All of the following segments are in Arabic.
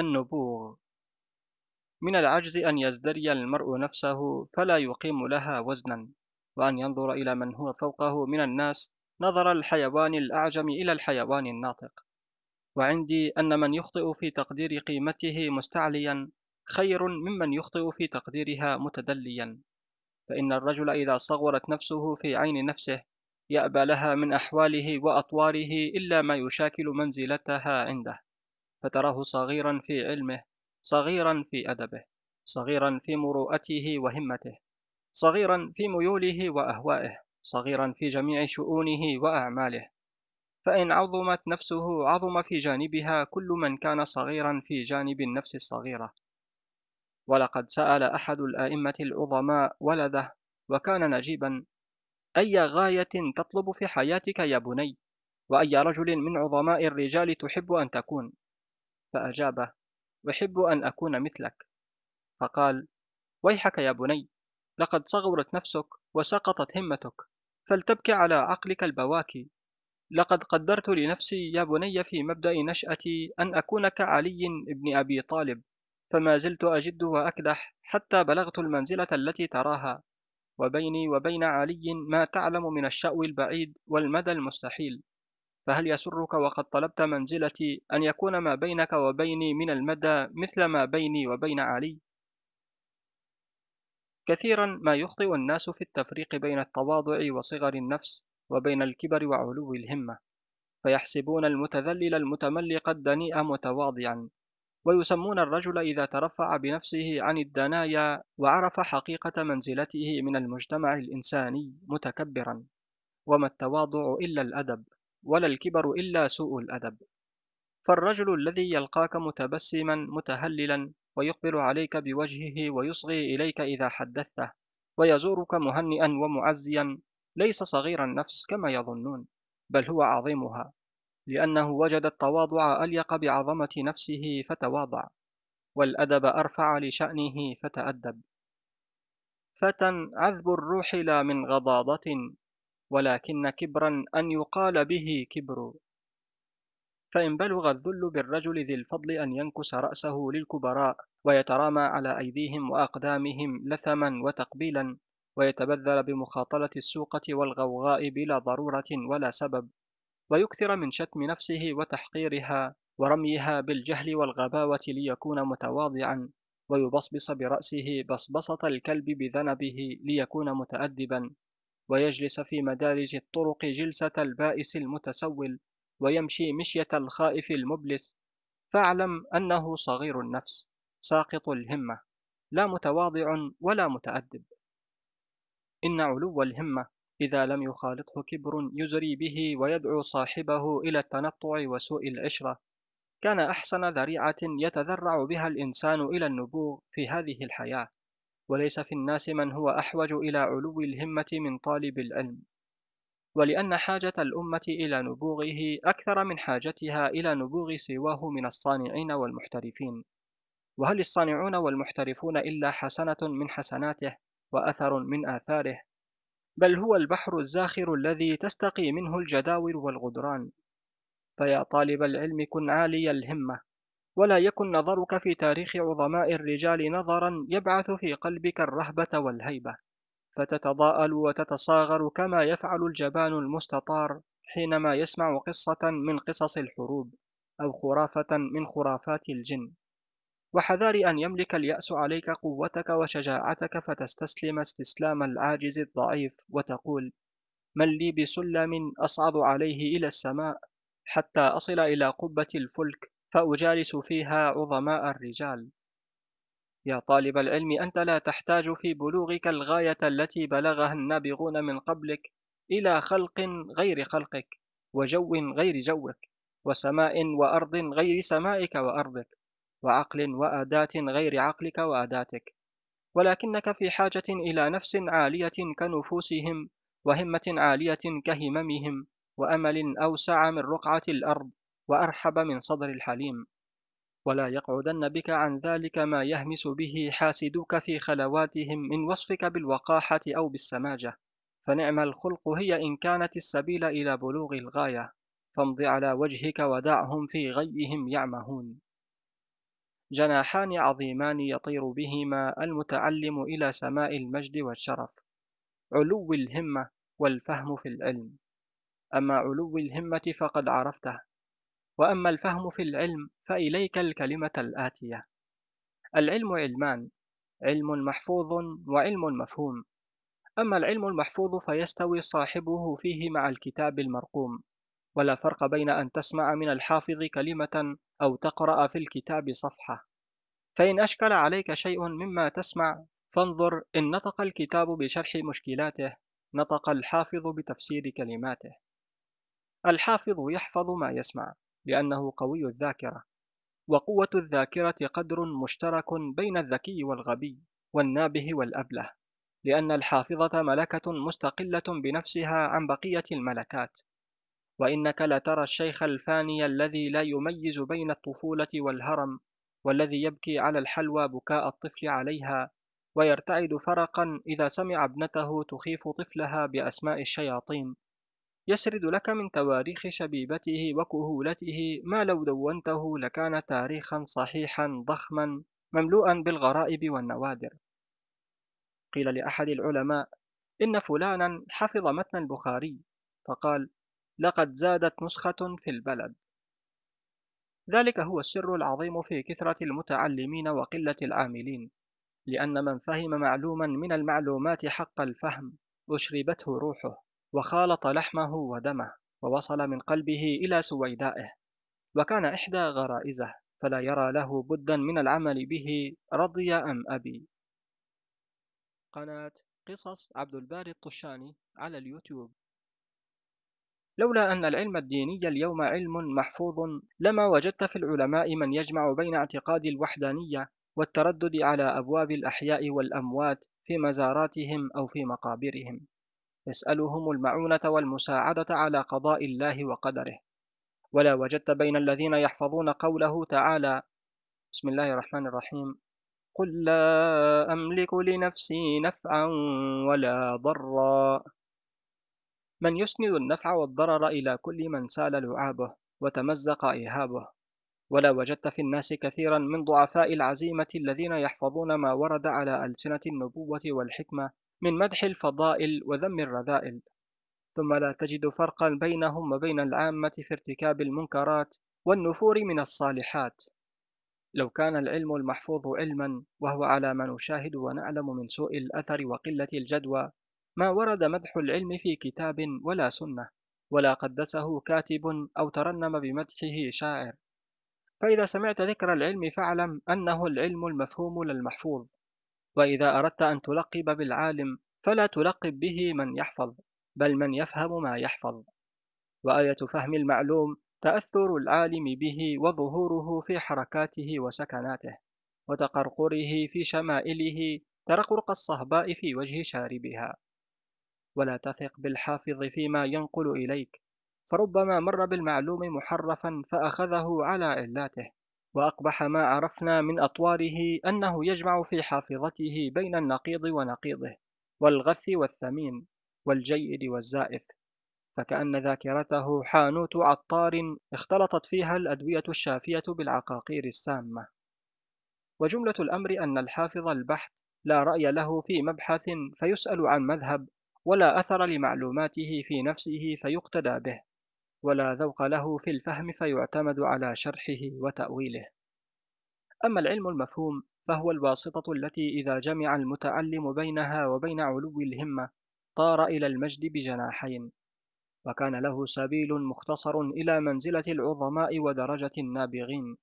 النبوغ من العجز أن يزدري المرء نفسه فلا يقيم لها وزنا وأن ينظر إلى من هو فوقه من الناس نظر الحيوان الأعجم إلى الحيوان الناطق. وعندي أن من يخطئ في تقدير قيمته مستعليا خير ممن يخطئ في تقديرها متدليا. فإن الرجل إذا صغرت نفسه في عين نفسه يأبى لها من أحواله وأطواره إلا ما يشاكل منزلتها عنده. فتراه صغيرا في علمه صغيرا في أدبه صغيرا في مروءته وهمته صغيرا في ميوله وأهوائه صغيرا في جميع شؤونه وأعماله. فإن عظمت نفسه عظم في جانبها كل من كان صغيرا في جانب النفس الصغيرة. ولقد سأل أحد الآئمة العظماء ولده وكان نجيبا أي غاية تطلب في حياتك يا بني؟ وأي رجل من عظماء الرجال تحب أن تكون؟ فأجابه أحب أن أكون مثلك. فقال ويحك يا بني لقد صغرت نفسك وسقطت همتك فلتبكي على عقلك البواكي. لقد قدرت لنفسي يا بني في مبدأ نشأتي أن أكون كعلي بن أبي طالب فما زلت أجد وأكدح حتى بلغت المنزلة التي تراها. وبيني وبين علي ما تعلم من الشأو البعيد والمدى المستحيل. فهل يسرك وقد طلبت منزلتي أن يكون ما بينك وبيني من المدى مثل ما بيني وبين علي؟ كثيرا ما يخطئ الناس في التفريق بين التواضع وصغر النفس وبين الكبر وعلو الهمة فيحسبون المتذلل المتملق الدنيء متواضعا ويسمون الرجل إذا ترفع بنفسه عن الدنايا وعرف حقيقة منزلته من المجتمع الإنساني متكبرا وما التواضع إلا الأدب ولا الكبر إلا سوء الأدب. فالرجل الذي يلقاك متبسما متهللا ويقبل عليك بوجهه ويصغي إليك إذا حدثته ويزورك مهنئا ومعزيا ليس صغير النفس كما يظنون بل هو عظيمها لأنه وجد التواضع أليق بعظمة نفسه فتواضع والأدب أرفع لشأنه فتأدب. فتى عذب الروح لا من غضاضة ولكن كبرا أن يقال به كبر. فإن بلغ الذل بالرجل ذي الفضل أن ينكس رأسه للكبراء ويترامى على أيديهم وأقدامهم لثما وتقبيلا ويتبذل بمخاطلة السوقة والغوغاء بلا ضرورة ولا سبب. ويكثر من شتم نفسه وتحقيرها ورميها بالجهل والغباوة ليكون متواضعا. ويبصبص برأسه بصبصة الكلب بذنبه ليكون متأدبا. ويجلس في مدارج الطرق جلسة البائس المتسول ويمشي مشية الخائف المبلس. فاعلم أنه صغير النفس ساقط الهمة لا متواضع ولا متأدب. إن علو الهمة إذا لم يخالطه كبر يزري به ويدعو صاحبه إلى التنطع وسوء العشرة. كان أحسن ذريعة يتذرع بها الإنسان إلى النبوغ في هذه الحياة. وليس في الناس من هو أحوج إلى علو الهمة من طالب العلم. ولأن حاجة الأمة إلى نبوغه أكثر من حاجتها إلى نبوغ سواه من الصانعين والمحترفين. وهل الصانعون والمحترفون إلا حسنة من حسناته وأثر من آثاره؟ بل هو البحر الزاخر الذي تستقي منه الجداول والغدران. فيا طالب العلم كن عالي الهمة. ولا يكن نظرك في تاريخ عظماء الرجال نظرا يبعث في قلبك الرهبة والهيبة فتتضاءل وتتصاغر كما يفعل الجبان المستطار حينما يسمع قصة من قصص الحروب أو خرافة من خرافات الجن. وحذار أن يملك اليأس عليك قوتك وشجاعتك فتستسلم استسلام العاجز الضعيف وتقول من لي بسلم أصعد عليه إلى السماء حتى أصل إلى قبة الفلك فأجالس فيها عظماء الرجال. يا طالب العلم أنت لا تحتاج في بلوغك الغاية التي بلغها النابغون من قبلك إلى خلق غير خلقك وجو غير جوك وسماء وأرض غير سمائك وأرضك وعقل وأداة غير عقلك وأداتك. ولكنك في حاجة إلى نفس عالية كنفوسهم وهمة عالية كهممهم وأمل أوسع من رقعة الأرض وأرحب من صدر الحليم. ولا يقعدن بك عن ذلك ما يهمس به حاسدوك في خلواتهم من وصفك بالوقاحة أو بالسماجة. فنعم الخلق هي إن كانت السبيل إلى بلوغ الغاية. فامض على وجهك ودعهم في غيهم يعمهون. جناحان عظيمان يطير بهما المتعلم إلى سماء المجد والشرف. علو الهمة والفهم في العلم. أما علو الهمة فقد عرفته. وأما الفهم في العلم فإليك الكلمة الآتية. العلم علمان علم محفوظ وعلم مفهوم. أما العلم المحفوظ فيستوي صاحبه فيه مع الكتاب المرقوم. ولا فرق بين أن تسمع من الحافظ كلمة أو تقرأ في الكتاب صفحة. فإن أشكل عليك شيء مما تسمع فانظر إن نطق الكتاب بشرح مشكلاته نطق الحافظ بتفسير كلماته. الحافظ يحفظ ما يسمع. لأنه قوي الذاكرة وقوة الذاكرة قدر مشترك بين الذكي والغبي والنابه والأبله لأن الحافظة ملكة مستقلة بنفسها عن بقية الملكات. وإنك لترى الشيخ الفاني الذي لا يميز بين الطفولة والهرم والذي يبكي على الحلوى بكاء الطفل عليها ويرتعد فرقا إذا سمع ابنته تخيف طفلها بأسماء الشياطين. يسرد لك من تواريخ شبيبته وكهولته ما لو دونته لكان تاريخا صحيحا ضخما مملوءا بالغرائب والنوادر. قيل لأحد العلماء إن فلانا حفظ متن البخاري فقال لقد زادت نسخة في البلد ذلك هو السر العظيم في كثرة المتعلمين وقلة العاملين لأن من فهم معلوما من المعلومات حق الفهم أشربته روحه. وخالط لحمه ودمه ووصل من قلبه إلى سويدائه وكان إحدى غرائزه فلا يرى له بدا من العمل به رضي أم أبي. قناة قصص عبد الباري الطشاني على اليوتيوب. لولا أن العلم الديني اليوم علم محفوظ لما وجدت في العلماء من يجمع بين اعتقاد الوحدانية والتردد على أبواب الأحياء والأموات في مزاراتهم أو في مقابرهم. يسألهم المعونة والمساعدة على قضاء الله وقدره. ولا وجدت بين الذين يحفظون قوله تعالى بسم الله الرحمن الرحيم قل لا أملك لنفسي نفعا ولا ضرا. من يسند النفع والضرر إلى كل من سال لعابه وتمزق إيهابه. ولا وجدت في الناس كثيرا من ضعفاء العزيمة الذين يحفظون ما ورد على ألسنة النبوة والحكمة من مدح الفضائل وذم الرذائل ثم لا تجد فرقا بينهم وبين العامة في ارتكاب المنكرات والنفور من الصالحات. لو كان العلم المحفوظ علما وهو على ما نشاهد ونعلم من سوء الأثر وقلة الجدوى ما ورد مدح العلم في كتاب ولا سنة ولا قدسه كاتب أو ترنم بمدحه شاعر. فإذا سمعت ذكر العلم فاعلم أنه العلم المفهوم للمحفوظ. وإذا أردت أن تلقب بالعالم فلا تلقب به من يحفظ بل من يفهم ما يحفظ. وآية فهم المعلوم تأثر العالم به وظهوره في حركاته وسكناته وتقرقره في شمائله ترقرق الصهباء في وجه شاربها. ولا تثق بالحافظ فيما ينقل إليك فربما مر بالمعلوم محرفا فأخذه على علاته. وأقبح ما عرفنا من أطواره أنه يجمع في حافظته بين النقيض ونقيضه والغث والثمين والجيد والزائف فكأن ذاكرته حانوت عطار اختلطت فيها الأدوية الشافية بالعقاقير السامة. وجملة الأمر أن الحافظ البحث لا رأي له في مبحث فيسأل عن مذهب ولا أثر لمعلوماته في نفسه فيقتدى به. ولا ذوق له في الفهم فيعتمد على شرحه وتأويله. أما العلم المفهوم فهو الواسطة التي إذا جمع المتعلم بينها وبين علو الهمة طار إلى المجد بجناحين وكان له سبيل مختصر إلى منزلة العظماء ودرجة النابغين.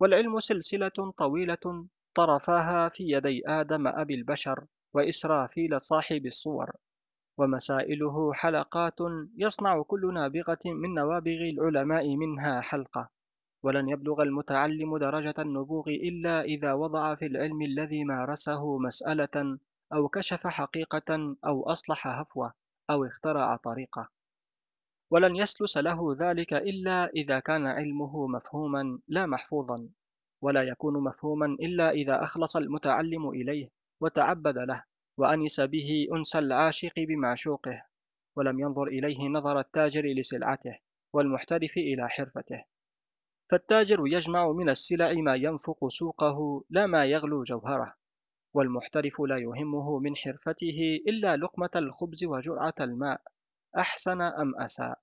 والعلم سلسلة طويلة طرفاها في يدي آدم أبي البشر وإسرافيل صاحب الصور. ومسائله حلقات يصنع كل نابغة من نوابغ العلماء منها حلقة ولن يبلغ المتعلم درجة النبوغ إلا إذا وضع في العلم الذي مارسه مسألة أو كشف حقيقة أو أصلح هفوة أو اخترع طريقة. ولن يسلس له ذلك إلا إذا كان علمه مفهوما لا محفوظا ولا يكون مفهوما إلا إذا أخلص المتعلم إليه وتعبد له. وأنس به أنس العاشق بمعشوقه ولم ينظر إليه نظر التاجر لسلعته والمحترف إلى حرفته. فالتاجر يجمع من السلع ما ينفق سوقه لا ما يغلو جوهره والمحترف لا يهمه من حرفته إلا لقمة الخبز وجرعة الماء أحسن أم أساء.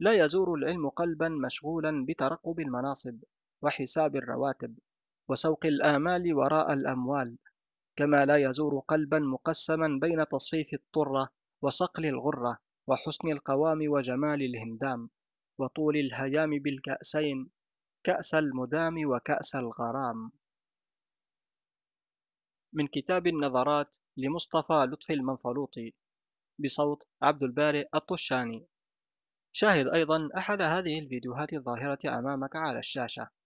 لا يزور العلم قلبا مشغولا بترقب المناصب وحساب الرواتب وسوق الآمال وراء الأموال كما لا يزور قلبا مقسما بين تصفيف الطرة وصقل الغرة وحسن القوام وجمال الهندام وطول الهيام بالكأسين كأس المدام وكأس الغرام. من كتاب النظرات لمصطفى لطفي المنفلوطي بصوت عبد البارئ الطشاني. شاهد أيضا أحد هذه الفيديوهات الظاهرة أمامك على الشاشة.